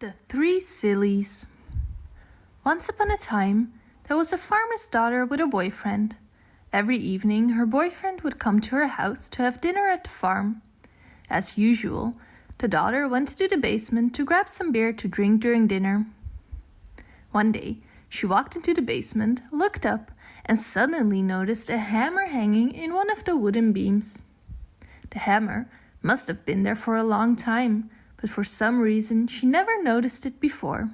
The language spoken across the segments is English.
The Three Sillies Once upon a time, there was a farmer's daughter with a boyfriend. Every evening, her boyfriend would come to her house to have dinner at the farm. As usual, the daughter went to the basement to grab some beer to drink during dinner. One day, she walked into the basement, looked up, and suddenly noticed a hammer hanging in one of the wooden beams. The hammer must have been there for a long time but for some reason she never noticed it before.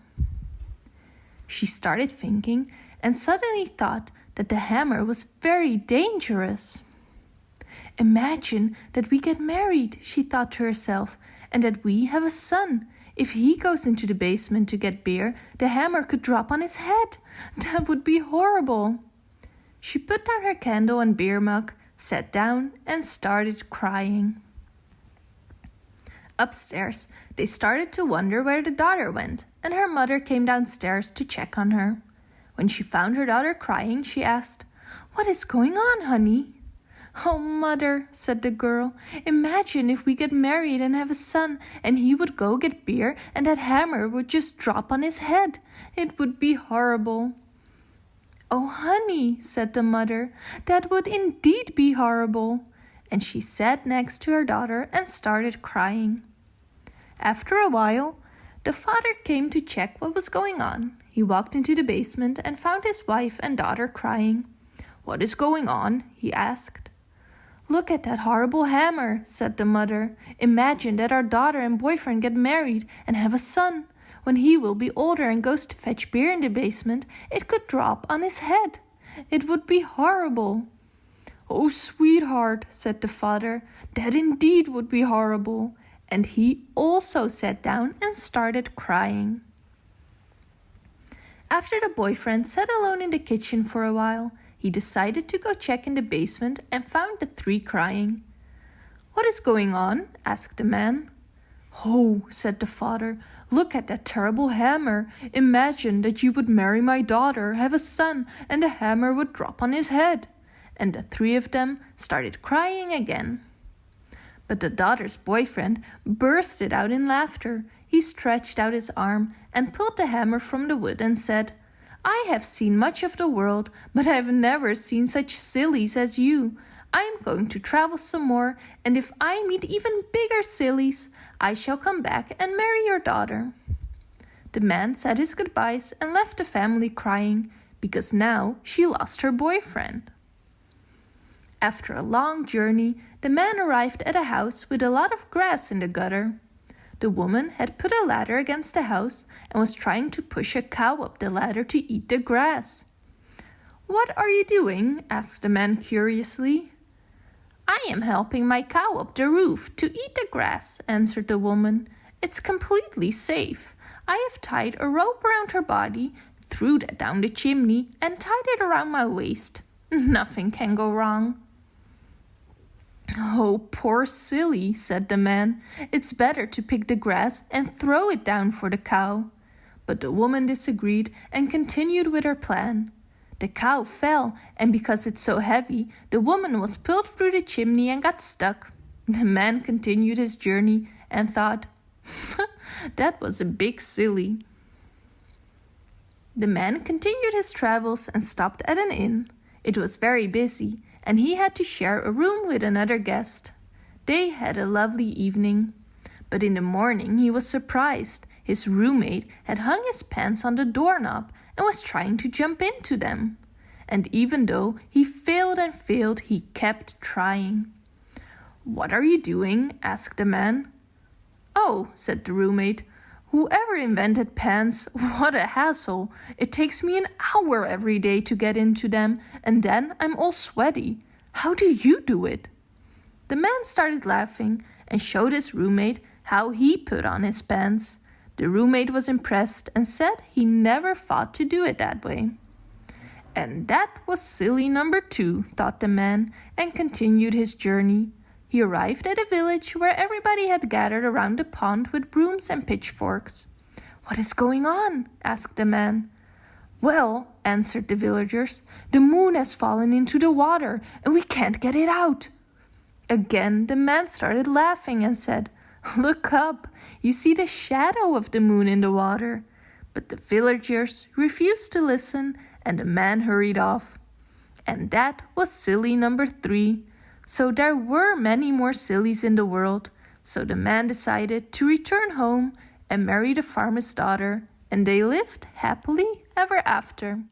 She started thinking and suddenly thought that the hammer was very dangerous. Imagine that we get married, she thought to herself, and that we have a son. If he goes into the basement to get beer, the hammer could drop on his head. That would be horrible. She put down her candle and beer mug, sat down, and started crying. Upstairs, they started to wonder where the daughter went, and her mother came downstairs to check on her. When she found her daughter crying, she asked, What is going on, honey? Oh, mother, said the girl, imagine if we get married and have a son, and he would go get beer, and that hammer would just drop on his head. It would be horrible. Oh, honey, said the mother, that would indeed be horrible and she sat next to her daughter and started crying. After a while, the father came to check what was going on. He walked into the basement and found his wife and daughter crying. What is going on? he asked. Look at that horrible hammer, said the mother. Imagine that our daughter and boyfriend get married and have a son. When he will be older and goes to fetch beer in the basement, it could drop on his head. It would be horrible. Oh, sweetheart, said the father, that indeed would be horrible. And he also sat down and started crying. After the boyfriend sat alone in the kitchen for a while, he decided to go check in the basement and found the three crying. What is going on? asked the man. Oh, said the father, look at that terrible hammer. Imagine that you would marry my daughter, have a son, and the hammer would drop on his head and the three of them started crying again. But the daughter's boyfriend bursted out in laughter. He stretched out his arm and pulled the hammer from the wood and said, I have seen much of the world, but I have never seen such sillies as you. I am going to travel some more, and if I meet even bigger sillies, I shall come back and marry your daughter. The man said his goodbyes and left the family crying, because now she lost her boyfriend. After a long journey, the man arrived at a house with a lot of grass in the gutter. The woman had put a ladder against the house and was trying to push a cow up the ladder to eat the grass. What are you doing? asked the man curiously. I am helping my cow up the roof to eat the grass, answered the woman. It's completely safe. I have tied a rope around her body, threw that down the chimney, and tied it around my waist. Nothing can go wrong. Oh, poor silly, said the man. It's better to pick the grass and throw it down for the cow. But the woman disagreed and continued with her plan. The cow fell, and because it's so heavy, the woman was pulled through the chimney and got stuck. The man continued his journey and thought, that was a big silly. The man continued his travels and stopped at an inn. It was very busy, and he had to share a room with another guest. They had a lovely evening. But in the morning he was surprised. His roommate had hung his pants on the doorknob and was trying to jump into them. And even though he failed and failed, he kept trying. What are you doing? asked the man. Oh, said the roommate, Whoever invented pants, what a hassle. It takes me an hour every day to get into them, and then I'm all sweaty. How do you do it? The man started laughing and showed his roommate how he put on his pants. The roommate was impressed and said he never thought to do it that way. And that was silly number two, thought the man, and continued his journey. He arrived at a village where everybody had gathered around a pond with brooms and pitchforks. What is going on? asked the man. Well, answered the villagers, the moon has fallen into the water and we can't get it out. Again the man started laughing and said, Look up, you see the shadow of the moon in the water. But the villagers refused to listen and the man hurried off. And that was silly number three. So there were many more sillies in the world. So the man decided to return home and marry the farmer's daughter, and they lived happily ever after.